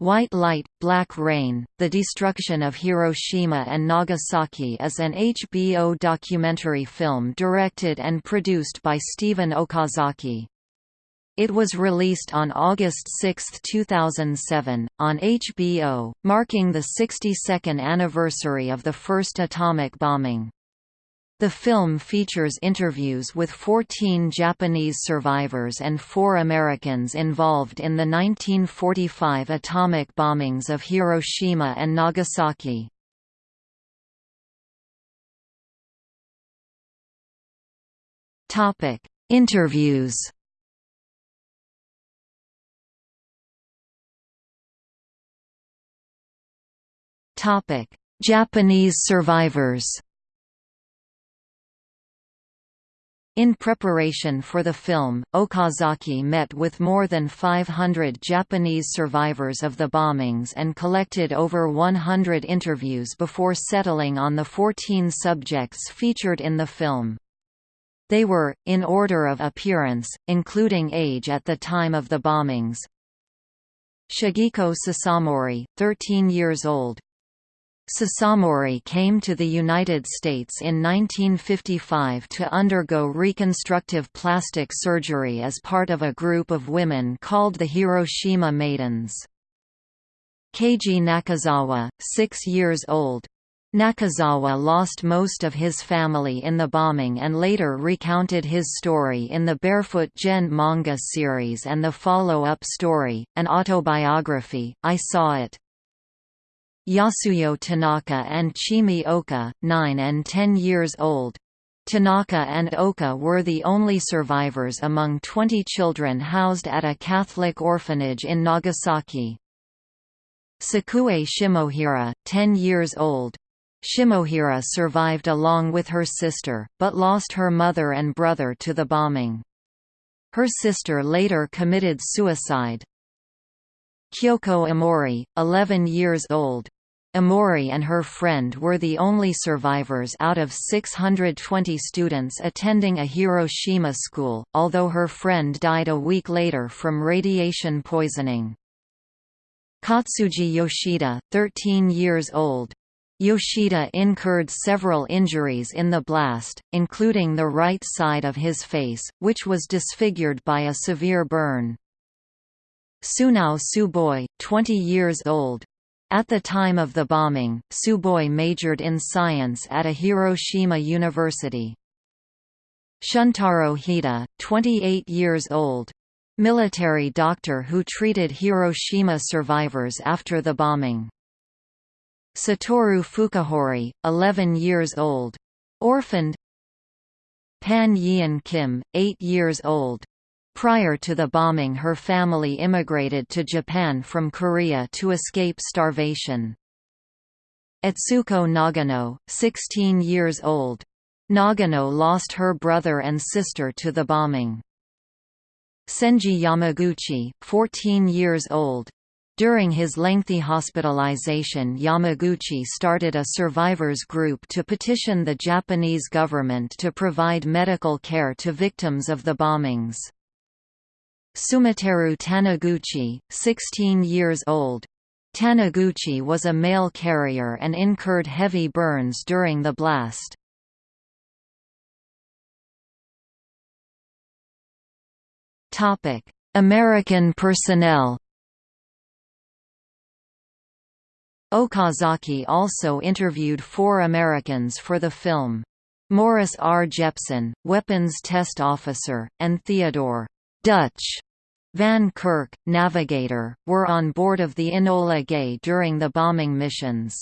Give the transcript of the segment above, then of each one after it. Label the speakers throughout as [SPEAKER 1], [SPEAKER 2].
[SPEAKER 1] White Light, Black Rain, The Destruction of Hiroshima and Nagasaki is an HBO documentary film directed and produced by Steven Okazaki. It was released on August 6, 2007, on HBO, marking the 62nd anniversary of the first atomic bombing. The film features interviews with 14 Japanese survivors and four Americans involved in the 1945 atomic bombings of Hiroshima and Nagasaki. Interviews Japanese survivors In preparation for the film, Okazaki met with more than 500 Japanese survivors of the bombings and collected over 100 interviews before settling on the 14 subjects featured in the film. They were, in order of appearance, including age at the time of the bombings. Shigeko Sasamori, 13 years old, Sasamori came to the United States in 1955 to undergo reconstructive plastic surgery as part of a group of women called the Hiroshima Maidens. Keiji Nakazawa, six years old. Nakazawa lost most of his family in the bombing and later recounted his story in the Barefoot Gen manga series and the follow-up story, an autobiography, I Saw It. Yasuyo Tanaka and Chimi Oka, 9 and 10 years old. Tanaka and Oka were the only survivors among 20 children housed at a Catholic orphanage in Nagasaki. Sakue Shimohira, 10 years old. Shimohira survived along with her sister, but lost her mother and brother to the bombing. Her sister later committed suicide. Kyoko Amori, 11 years old. Amori and her friend were the only survivors out of 620 students attending a Hiroshima school, although her friend died a week later from radiation poisoning. Katsuji Yoshida, 13 years old. Yoshida incurred several injuries in the blast, including the right side of his face, which was disfigured by a severe burn. Sunao Tsuboi, 20 years old, at the time of the bombing, Tsuboi majored in science at a Hiroshima university. Shuntaro Hida, 28 years old. Military doctor who treated Hiroshima survivors after the bombing. Satoru Fukuhori, 11 years old. Orphaned Pan Yeon Kim, 8 years old. Prior to the bombing her family immigrated to Japan from Korea to escape starvation. Etsuko Nagano, 16 years old. Nagano lost her brother and sister to the bombing. Senji Yamaguchi, 14 years old. During his lengthy hospitalization Yamaguchi started a survivors group to petition the Japanese government to provide medical care to victims of the bombings. Sumiteru Taniguchi, 16 years old. Taniguchi was a mail carrier and incurred heavy burns during the blast. American personnel Okazaki also interviewed four Americans for the film. Morris R. Jeppson, weapons test officer, and Theodore Dutch Van Kirk, navigator, were on board of the Enola Gay during the bombing missions.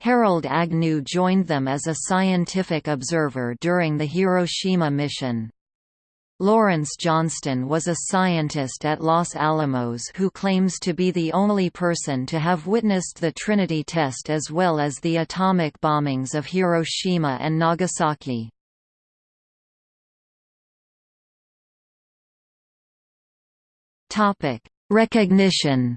[SPEAKER 1] Harold Agnew joined them as a scientific observer during the Hiroshima mission. Lawrence Johnston was a scientist at Los Alamos who claims to be the only person to have witnessed the Trinity test as well as the atomic bombings of Hiroshima and Nagasaki. Topic: Recognition.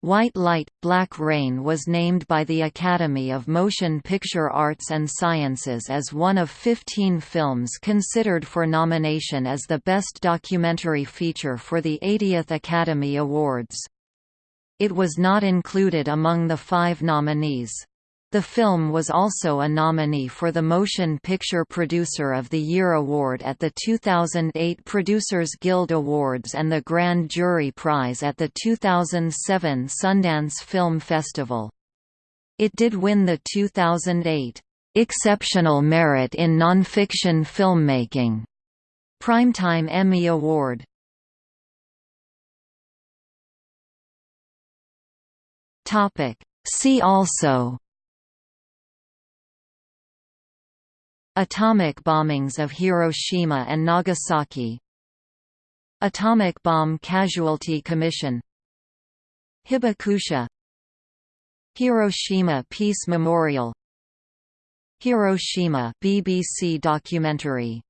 [SPEAKER 1] White Light, Black Rain was named by the Academy of Motion Picture Arts and Sciences as one of 15 films considered for nomination as the Best Documentary Feature for the 80th Academy Awards. It was not included among the five nominees. The film was also a nominee for the Motion Picture Producer of the Year award at the 2008 Producers Guild Awards and the Grand Jury Prize at the 2007 Sundance Film Festival. It did win the 2008 Exceptional Merit in Nonfiction Filmmaking Primetime Emmy Award. See also Atomic bombings of Hiroshima and Nagasaki. Atomic Bomb Casualty Commission. Hibakusha. Hiroshima Peace Memorial. Hiroshima BBC documentary